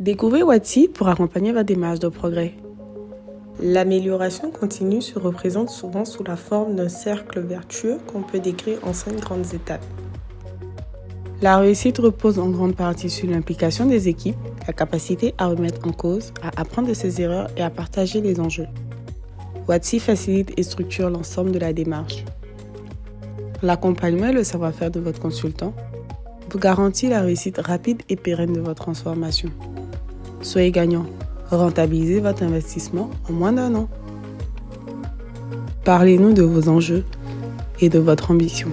Découvrez Watsi pour accompagner votre démarche de progrès. L'amélioration continue se représente souvent sous la forme d'un cercle vertueux qu'on peut décrire en cinq grandes étapes. La réussite repose en grande partie sur l'implication des équipes, la capacité à remettre en cause, à apprendre de ses erreurs et à partager les enjeux. Watsi facilite et structure l'ensemble de la démarche. L'accompagnement et le savoir-faire de votre consultant vous garantit la réussite rapide et pérenne de votre transformation. Soyez gagnant. Rentabilisez votre investissement en moins d'un an. Parlez-nous de vos enjeux et de votre ambition.